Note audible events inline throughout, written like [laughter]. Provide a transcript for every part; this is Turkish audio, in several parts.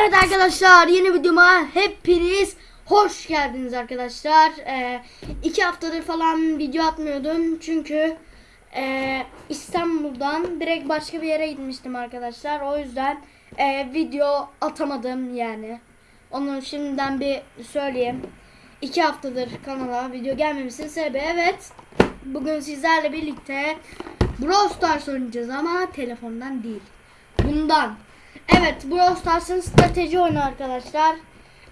Evet arkadaşlar yeni videoma hepiniz hoş geldiniz arkadaşlar. Ee, iki haftadır falan video atmıyordum çünkü e, İstanbul'dan direkt başka bir yere gitmiştim arkadaşlar. O yüzden e, video atamadım yani. Onu şimdiden bir söyleyeyim. İki haftadır kanala video gelmemesinin sebebi evet. Bugün sizlerle birlikte Brawl Stars oynayacağız ama telefondan değil. Bundan. Evet Brawl Stars'ın strateji oyunu arkadaşlar.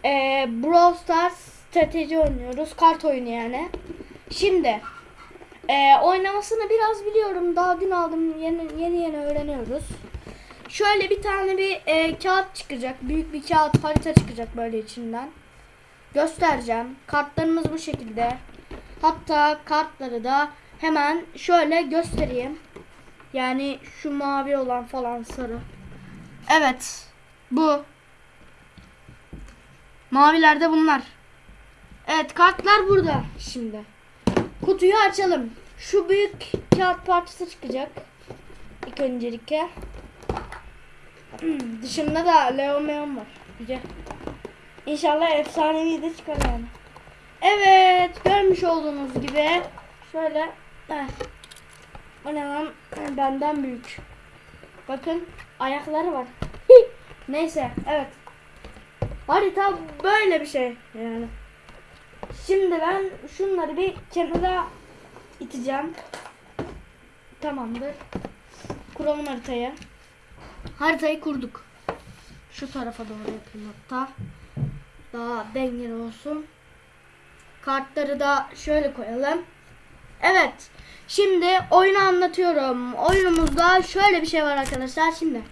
Ee, Brawl Stars strateji oynuyoruz. Kart oyunu yani. Şimdi e, oynamasını biraz biliyorum. Daha dün aldım. Yeni yeni, yeni öğreniyoruz. Şöyle bir tane bir e, kağıt çıkacak. Büyük bir kağıt harita çıkacak böyle içinden. Göstereceğim. Kartlarımız bu şekilde. Hatta kartları da hemen şöyle göstereyim. Yani şu mavi olan falan sarı. Evet. Bu. Mavilerde bunlar. Evet kartlar burada şimdi. Kutuyu açalım. Şu büyük kağıt parçası çıkacak. İlk öncelikle. Hmm, Dışında da Leo Meon var. Güzel. İnşallah efsanevi de çıkar yani. Evet görmüş olduğunuz gibi şöyle heh. o ne lan benden büyük. Bakın ayakları var. [laughs] Neyse evet. Harita böyle bir şey yani. Şimdi ben şunları bir kenara iteceğim. Tamamdır. Kuralım haritayı. Haritayı kurduk. Şu tarafa doğru yapayım hatta. Daha dengeli olsun. Kartları da şöyle koyalım. Evet. Şimdi oyunu anlatıyorum. Oyunumuzda şöyle bir şey var arkadaşlar. Şimdi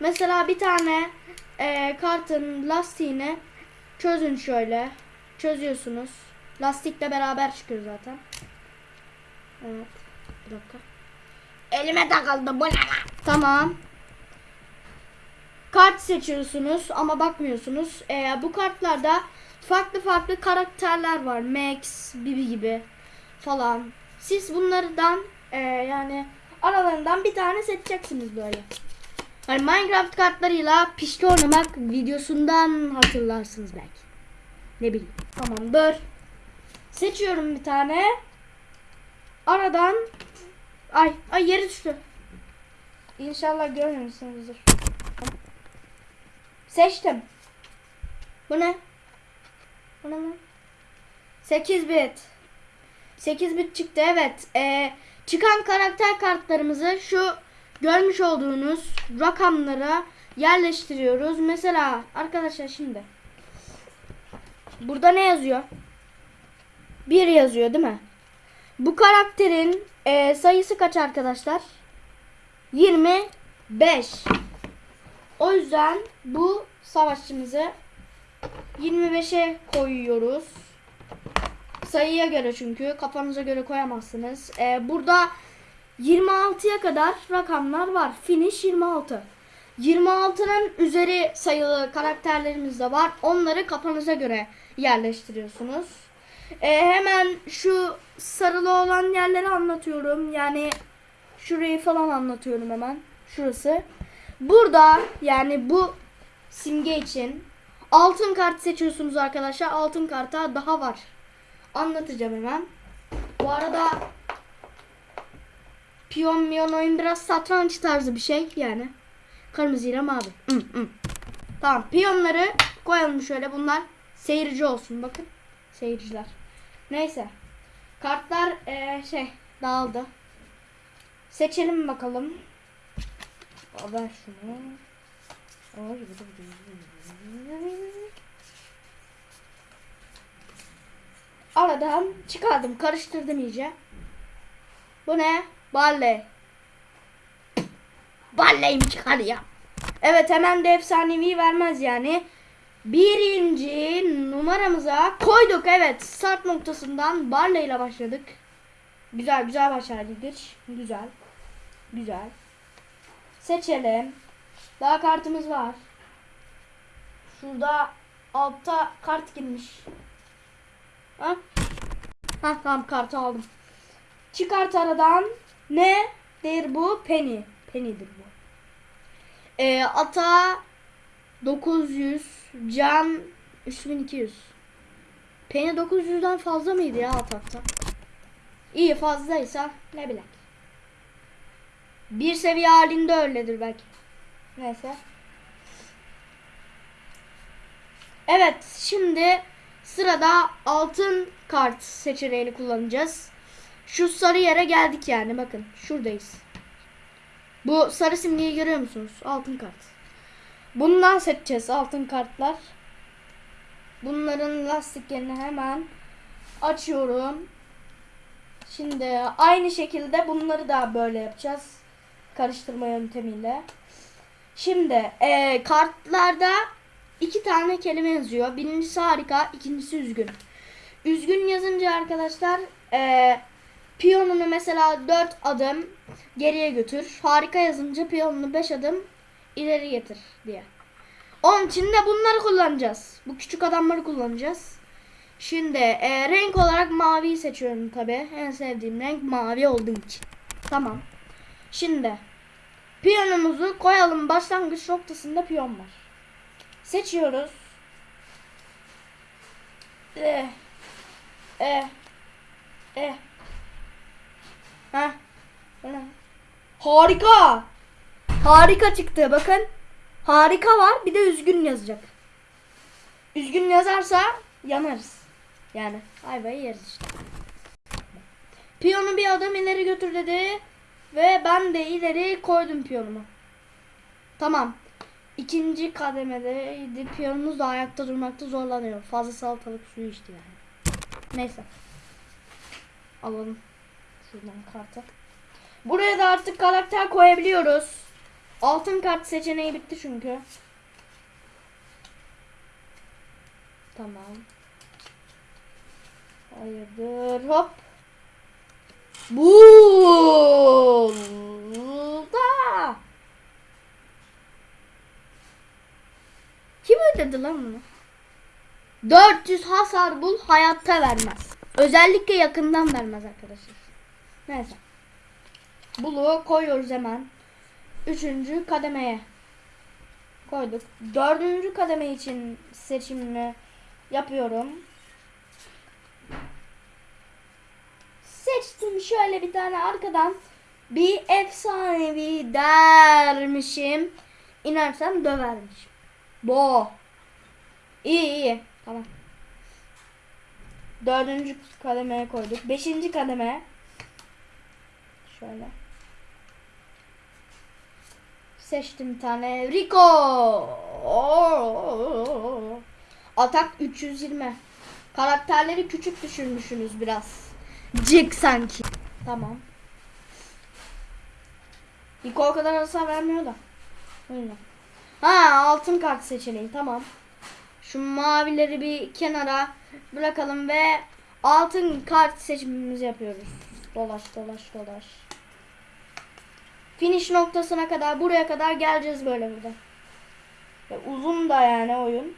mesela bir tane e, kartın lastiğini çözün şöyle. Çözüyorsunuz. Lastikle beraber çıkıyor zaten. Evet. Bir dakika. Elime takıldı bu ne? Tamam. Kart seçiyorsunuz ama bakmıyorsunuz. Ee, bu kartlarda farklı farklı karakterler var. Max, Bibi gibi falan. Siz bunlardan e, yani aralarından bir tane seçeceksiniz böyle. Hani Minecraft kartlarıyla pişti oynamak videosundan hatırlarsınız belki. Ne bileyim. Tamamdır. Seçiyorum bir tane. Aradan ay ay yere düştü. İnşallah görmemişsinizdir. Seçtim. Bu ne? Bu ne lan? 8 bit. 8 bit çıktı evet. Ee, çıkan karakter kartlarımızı şu görmüş olduğunuz rakamlara yerleştiriyoruz. Mesela arkadaşlar şimdi. Burada ne yazıyor? 1 yazıyor değil mi? Bu karakterin e, sayısı kaç arkadaşlar? 25. O yüzden bu savaşçımızı 25'e koyuyoruz. Sayıya göre çünkü kafanıza göre koyamazsınız. Ee, burada 26'ya kadar rakamlar var. Finish 26. 26'nın üzeri sayılı karakterlerimiz de var. Onları kafanıza göre yerleştiriyorsunuz. Ee, hemen şu sarılı olan yerleri anlatıyorum. Yani şurayı falan anlatıyorum hemen. Şurası. Burada yani bu simge için altın kart seçiyorsunuz arkadaşlar. Altın karta daha var. Anlatacağım hemen. Bu arada piyon miyon oyun biraz satranç tarzı bir şey yani. Kırmızı ile mavi. Hı. Tamam piyonları koyalım şöyle bunlar seyirci olsun bakın. Seyirciler. Neyse. Kartlar eee, şey dağıldı. Seçelim bakalım. Ver şunu. Ay, Aradan çıkardım. Karıştırdım iyice. Bu ne? Balle. Balleyim çıkar ya. Evet hemen de efsanevi vermez yani. Birinci numaramıza koyduk. Evet start noktasından Barley ile başladık. Güzel güzel başardık. Güzel. Güzel. Seçelim. Daha kartımız var. Şurada altta kart girmiş. Ha? Ha tamam kartı aldım. Çıkart aradan. Ne? Der bu? Penny. Penny'dir bu. Ee, ata 900 can 3200. Penny 900'den fazla mıydı ya atakta? İyi fazlaysa ne bileyim. Bir seviye halinde öyledir belki. Neyse. Evet şimdi sırada altın kart seçeneğini kullanacağız. Şu sarı yere geldik yani bakın şuradayız. Bu sarı simgeyi görüyor musunuz? Altın kart. Bundan seçeceğiz altın kartlar. Bunların lastiklerini hemen açıyorum. Şimdi aynı şekilde bunları da böyle yapacağız. Karıştırma yöntemiyle. Şimdi e, kartlarda iki tane kelime yazıyor. Birincisi harika, ikincisi üzgün. Üzgün yazınca arkadaşlar e, piyonunu mesela 4 adım geriye götür. Harika yazınca piyonunu 5 adım ileri getir diye. Onun için de bunları kullanacağız. Bu küçük adamları kullanacağız. Şimdi e, renk olarak maviyi seçiyorum tabi. En sevdiğim renk mavi olduğu için. Tamam. Şimdi piyonumuzu koyalım. Başlangıç noktasında piyon var. Seçiyoruz. Eh. Heh. Bu ne? Harika. Harika çıktı bakın. Harika var bir de üzgün yazacak. Üzgün yazarsa yanarız. Yani ayvayı yeriz işte. Piyonu bir adım ileri götür dedi. Ve ben de ileri koydum piyonumu. Tamam. İkinci kademedeydi. Piyonumuz da ayakta durmakta zorlanıyor. Fazla salatalık suyu içti yani. Neyse. Alalım. Şuradan kartı. Buraya da artık karakter koyabiliyoruz. Altın kart seçeneği bitti çünkü. Tamam. Hayırdır hop. Burada. Kim ödedi lan bunu? 400 hasar bul hayatta vermez. Özellikle yakından vermez arkadaşlar. Neyse. Bulu koyuyoruz hemen. Üçüncü kademeye koyduk. Dördüncü kademe için seçimini yapıyorum. Seçtim şöyle bir tane arkadan bir efsanevi dermişim. İnersem dövermişim. Bo. İyi iyi. Tamam. Dördüncü kademeye koyduk. Beşinci kademe. Şöyle. Seçtim bir tane. Rico. Atak 320. Karakterleri küçük düşürmüşsünüz biraz. Cık sanki. Tamam. Rico o kadar hasar vermiyor da. Öyle. Ha altın kart seçeneği tamam. Şu mavileri bir kenara bırakalım ve altın kart seçimimizi yapıyoruz. Dolaş dolaş dolaş. Finish noktasına kadar buraya kadar geleceğiz böyle burada. Ve uzun da yani oyun.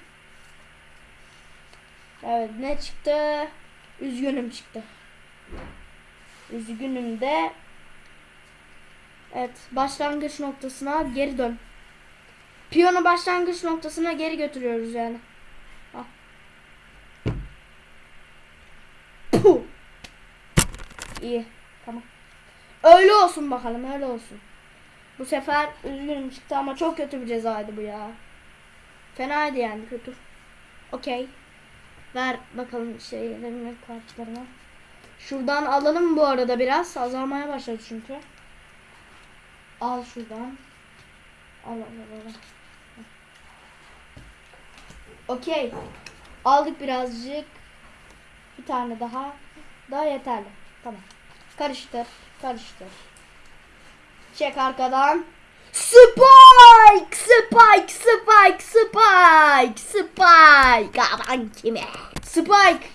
Evet ne çıktı? Üzgünüm çıktı. Üzgünüm de Evet başlangıç noktasına geri dön. Piyonu başlangıç noktasına geri götürüyoruz yani. Al. Puh. İyi. Tamam. Öyle olsun bakalım öyle olsun. Bu sefer üzgünüm çıktı ama çok kötü bir cezaydı bu ya. Fenaydı yani kötü. Okey. Ver bakalım şeylerini kartlarını. Şuradan alalım bu arada biraz. Azalmaya başladı çünkü. Al şuradan. Al al al. al. Okey. Aldık birazcık. Bir tane daha. Daha yeterli. Tamam. Karıştır. Karıştır. Çek arkadan. Spike! Spike! Spike! Spike! Spike! Aman kime? Spike!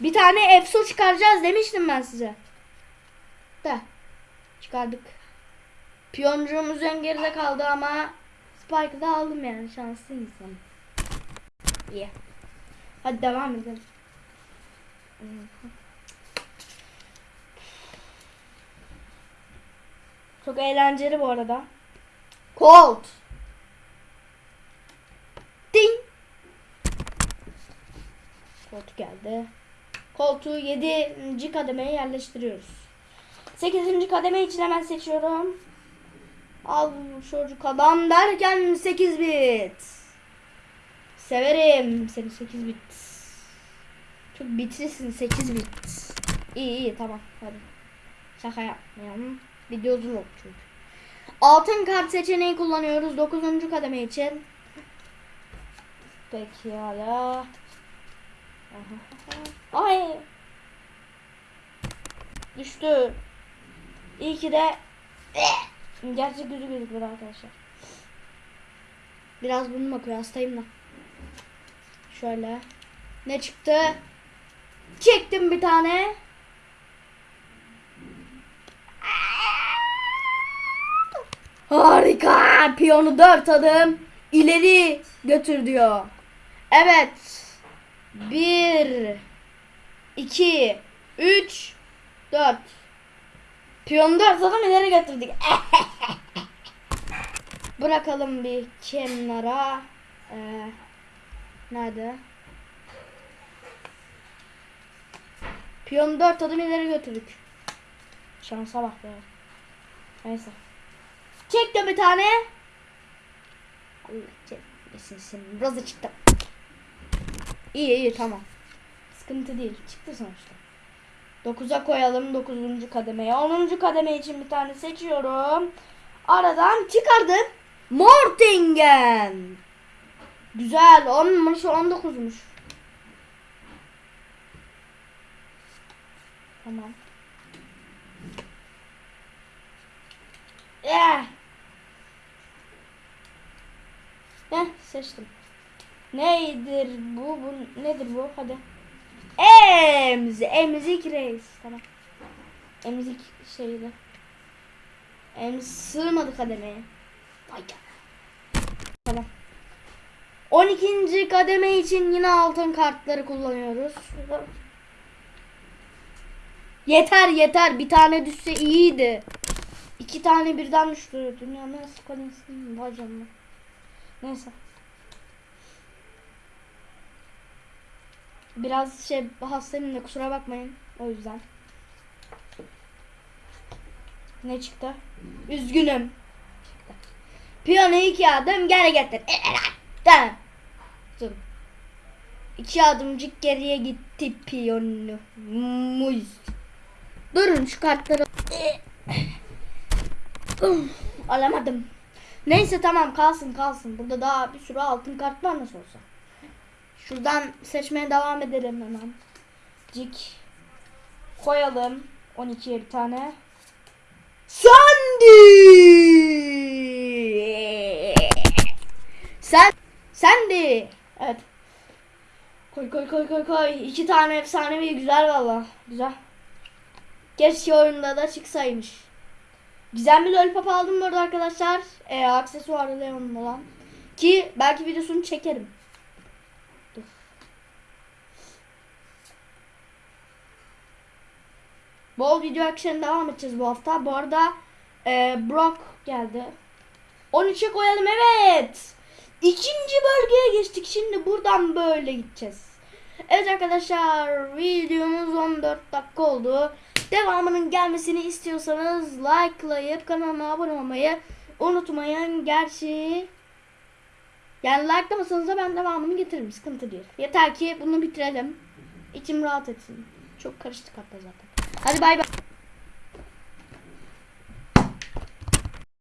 Bir tane EFSO çıkaracağız demiştim ben size. De. Çıkardık. Piyoncuğumuz ön geride kaldı ama Spike'ı da aldım yani şanslı insanım. İyi. Hadi devam edelim. Çok eğlenceli bu arada. Colt. Ding. Colt geldi. Koltuğu 7. kademeye yerleştiriyoruz. 8. kademe için hemen seçiyorum. Al çocuk adam derken 8 bit. Severim seni 8 bit. Çok bitlisin 8 bit. İyi iyi tamam hadi. Şaka yapmayalım. Video uzun çünkü. Altın kart seçeneği kullanıyoruz 9. kademe için. Peki hala. [laughs] Ay. Düştü. İyi ki de [laughs] gerçek yüzü gözüküyor arkadaşlar. Biraz burnum akıyor hastayım da. Şöyle. Ne çıktı? Çektim bir tane. Harika. Piyonu dört adım ileri götür diyor. Evet. Bir, iki, üç, dört. Piyonu dört adım ileri götürdük. [laughs] Bırakalım bir kenara. Ee, nerede? Piyonu dört adım ileri götürdük. Şansa bak be. Neyse. Çektim bir tane. Allah çekmesin senin. Biraz çıktı. İyi iyi tamam. Sıkıntı değil. Çıktı sonuçta. 9'a koyalım 9. kademeye. 10. kademe için bir tane seçiyorum. Aradan çıkardım. Mortingen. Güzel. 10'muş 19'muş. Tamam. Eh. Heh seçtim. Neydir bu? Bu nedir bu? Hadi. Emz. Emzik reis. Tamam. Emzik şeydi. Emz sığmadı kademeye. Vay. Tamam. 12. kademe için yine altın kartları kullanıyoruz. Yeter yeter. Bir tane düşse iyiydi. İki tane birden düştü. Dünyanın en sık kalemsizliğim. Vay canına. Neyse. Biraz şey hastayım da kusura bakmayın. O yüzden. Ne çıktı? Üzgünüm. Piyano iki adım geri getir. Tamam. Dur. İki adımcık geriye gitti piyano. Muz. Durun şu kartları. Alamadım. Neyse tamam kalsın kalsın. Burada daha bir sürü altın kart var nasıl olsa. Şuradan seçmeye devam edelim hemen. Cik. Koyalım. 12'ye bir tane. Sandy! Sen Sandy. Evet. Koy koy koy koy koy. İki tane efsanevi güzel valla. Güzel. Keşke oyunda da çıksaymış. Güzel bir lollipop aldım burada arkadaşlar. Ee, aksesuarı Leon'un olan. Ki belki videosunu çekerim. Bol video action devam edeceğiz bu hafta. Bu arada e, Brock geldi. 13'e koyalım evet. İkinci bölgeye geçtik. Şimdi buradan böyle gideceğiz. Evet arkadaşlar videomuz 14 dakika oldu. Devamının gelmesini istiyorsanız likelayıp kanalıma abone olmayı unutmayın. Gerçi yani likelamasanız da ben devamını getiririm. Sıkıntı değil. Yeter ki bunu bitirelim. İçim rahat etsin. Çok karıştık hatta zaten. Hadi bay bay.